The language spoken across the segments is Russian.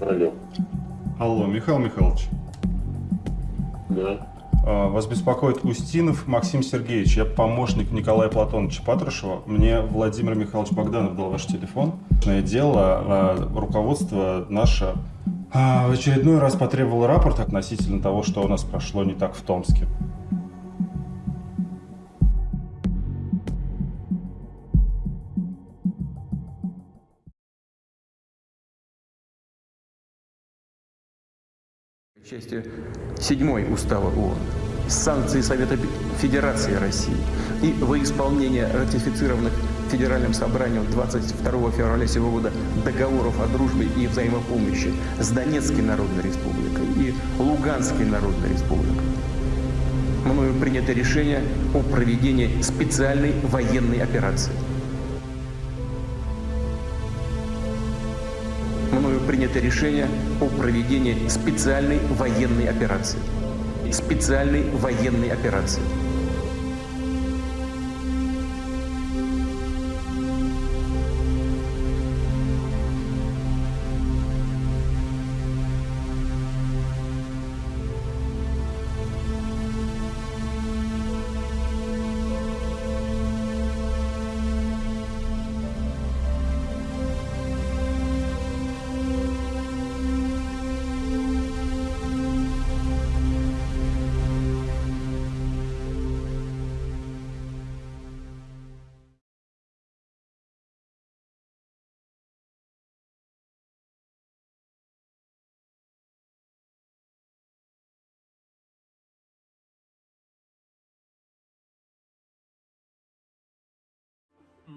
Алло. Алло, Михаил Михайлович. Да. А, Вас беспокоит Устинов Максим Сергеевич. Я помощник Николая Платоновича Патрушева. Мне Владимир Михайлович Богданов дал ваш телефон. Дело, а, руководство наше а, в очередной раз потребовало рапорт относительно того, что у нас прошло не так в Томске. части 7 Устава ООН, санкции Совета Федерации России и во исполнение ратифицированных Федеральным собранием 22 февраля сего года договоров о дружбе и взаимопомощи с Донецкой Народной Республикой и Луганской Народной Республикой. Мною принято решение о проведении специальной военной операции. мною принято решение о проведении специальной военной операции. Специальной военной операции.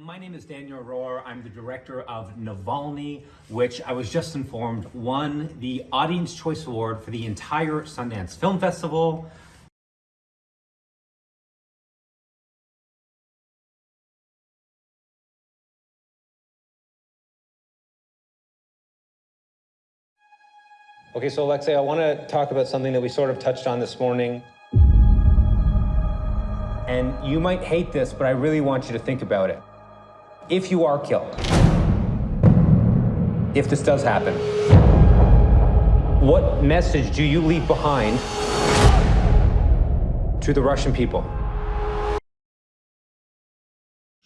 My name is Daniel Rohr. I'm the director of Navalny, which I was just informed won the Audience Choice Award for the entire Sundance Film Festival. Okay, so Alexei, I want to talk about something that we sort of touched on this morning. And you might hate this, but I really want you to think about it. If you are killed, if this does happen, what message do you leave behind to the Russian people?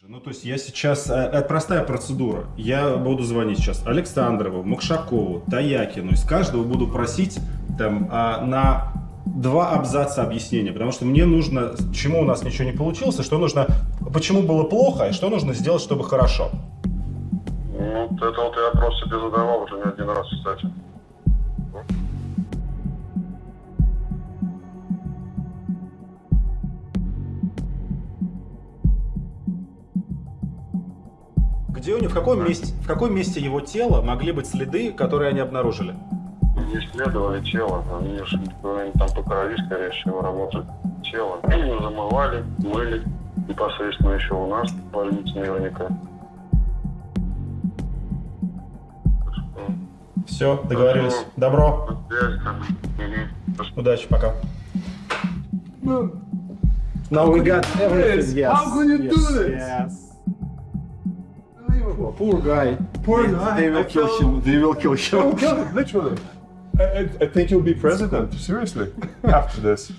Ну, то есть я сейчас... э, Это простая процедура. Я буду звонить сейчас Александрову, Макшакову, Таякину. Из каждого буду просить там а, на два абзаца объяснения. Потому что мне нужно, чему у нас ничего не получилось, и что нужно... Почему было плохо, и что нужно сделать, чтобы хорошо. Ну, вот это вот я вопрос себе задавал уже не один раз, кстати. Где у него, в каком месте, в каком месте его тела могли быть следы, которые они обнаружили? Не исследовали тело, они же там по крови, скорее всего, работают. Тело они замывали, мыли, непосредственно еще у нас в больнице наверняка. Все, договорились. Добро. Удачи, пока. Now we got everything. Yes. How could you yes, do this? Yes. Poor guy. Poor guy. They will I kill him. They will kill him. Literally. I, I, think you'll be president, seriously, after this.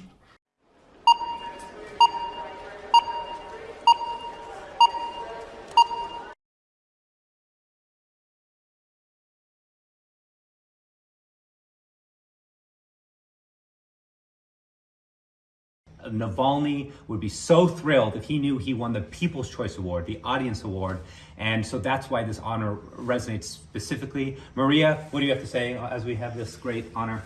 Navalny would be so thrilled if he knew he won the People's Choice Award, the Audience Award. And so that's why this honor resonates specifically. Maria, what do you have to say as we have this great honor?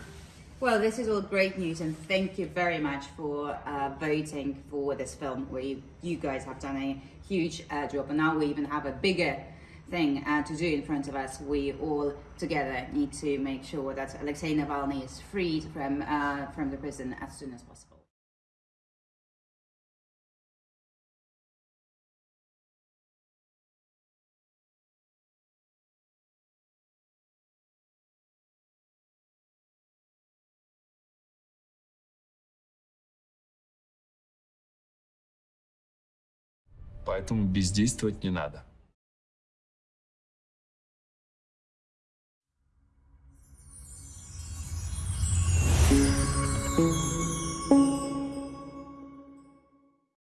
Well, this is all great news, and thank you very much for uh, voting for this film, you, you guys have done a huge uh, job. And now we even have a bigger thing uh, to do in front of us. We all together need to make sure that Alexei Navalny is freed from, uh, from the prison as soon as possible. Поэтому бездействовать не надо.